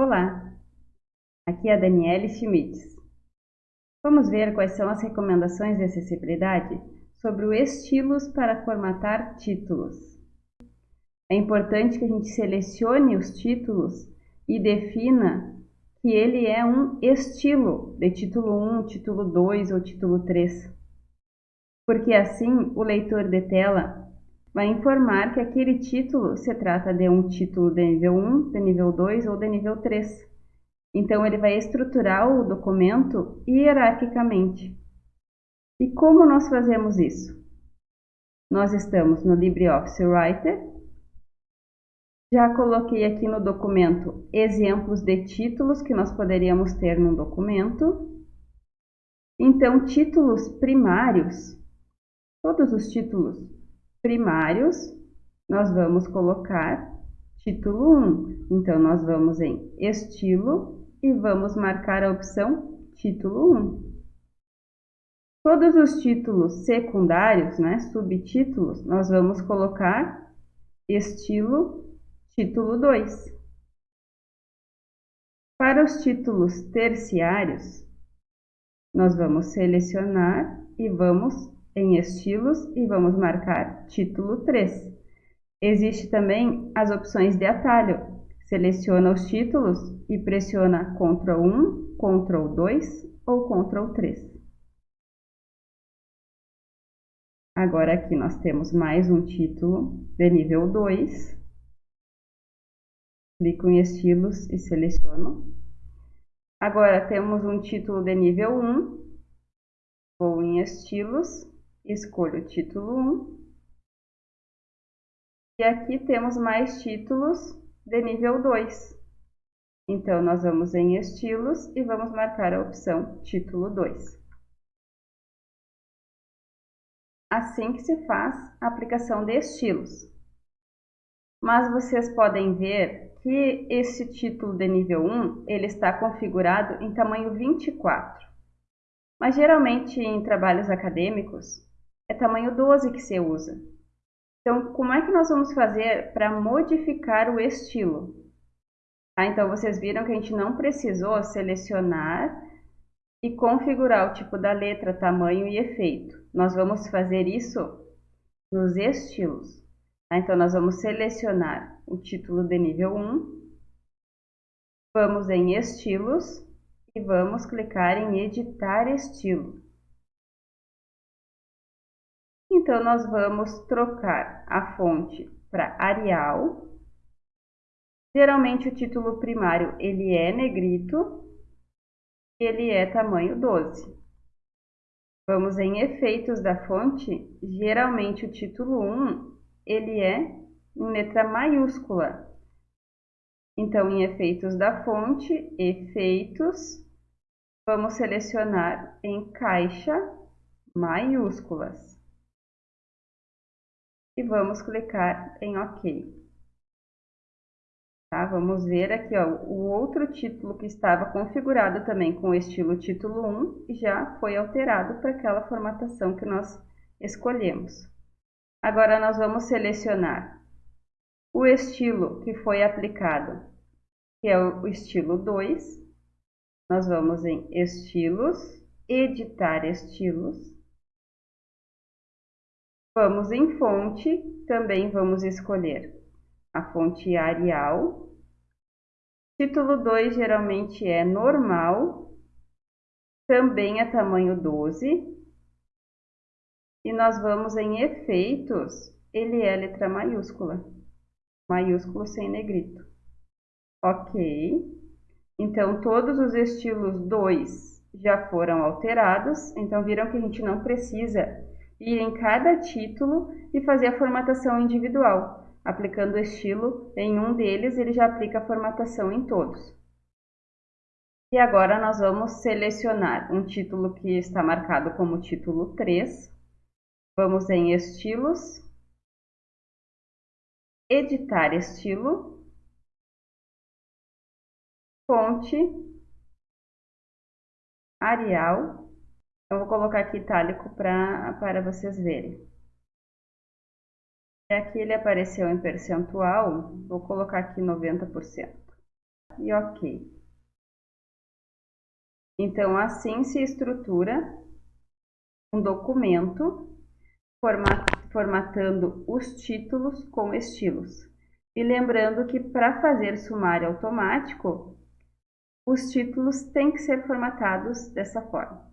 Olá, aqui é a Daniele Schmitz. Vamos ver quais são as recomendações de acessibilidade sobre o estilos para formatar títulos. É importante que a gente selecione os títulos e defina que ele é um estilo de título 1, título 2 ou título 3. Porque assim o leitor de tela vai informar que aquele título se trata de um título de nível 1, de nível 2 ou de nível 3. Então, ele vai estruturar o documento hierarquicamente. E como nós fazemos isso? Nós estamos no LibreOffice Writer. Já coloquei aqui no documento exemplos de títulos que nós poderíamos ter num documento. Então, títulos primários, todos os títulos primários, nós vamos colocar título 1. Então, nós vamos em estilo e vamos marcar a opção título 1. Todos os títulos secundários, né, subtítulos, nós vamos colocar estilo título 2. Para os títulos terciários, nós vamos selecionar e vamos em estilos e vamos marcar título 3. Existe também as opções de atalho. Seleciona os títulos e pressiona Ctrl 1, Ctrl 2 ou Ctrl 3. Agora aqui nós temos mais um título de nível 2. Clico em estilos e seleciono. Agora temos um título de nível 1. Vou em estilos escolho o título 1. E aqui temos mais títulos de nível 2. Então, nós vamos em estilos e vamos marcar a opção título 2. Assim que se faz a aplicação de estilos. Mas vocês podem ver que esse título de nível 1, ele está configurado em tamanho 24. Mas geralmente em trabalhos acadêmicos, é tamanho 12 que se usa. Então, como é que nós vamos fazer para modificar o estilo? Ah, então, vocês viram que a gente não precisou selecionar e configurar o tipo da letra, tamanho e efeito. Nós vamos fazer isso nos estilos. Ah, então, nós vamos selecionar o título de nível 1, vamos em estilos e vamos clicar em editar estilo. Então, nós vamos trocar a fonte para Arial. Geralmente, o título primário ele é negrito e ele é tamanho 12. Vamos em efeitos da fonte. Geralmente, o título 1 ele é em letra maiúscula. Então, em efeitos da fonte, efeitos, vamos selecionar em caixa maiúsculas e vamos clicar em OK. Tá? Vamos ver aqui ó, o outro título que estava configurado também com o estilo título 1 já foi alterado para aquela formatação que nós escolhemos. Agora nós vamos selecionar o estilo que foi aplicado, que é o estilo 2. Nós vamos em estilos, editar estilos Vamos em fonte, também vamos escolher a fonte Arial. Título 2 geralmente é normal, também é tamanho 12. E nós vamos em efeitos, ele é letra maiúscula, maiúsculo sem negrito. Ok. Então, todos os estilos 2 já foram alterados, então viram que a gente não precisa ir em cada título e fazer a formatação individual. Aplicando o estilo em um deles, ele já aplica a formatação em todos. E agora nós vamos selecionar um título que está marcado como título 3. Vamos em estilos, editar estilo, fonte, Arial eu vou colocar aqui itálico pra, para vocês verem. E aqui ele apareceu em percentual, vou colocar aqui 90%. e OK. Então, assim se estrutura um documento formatando os títulos com estilos. E lembrando que para fazer sumário automático, os títulos têm que ser formatados dessa forma.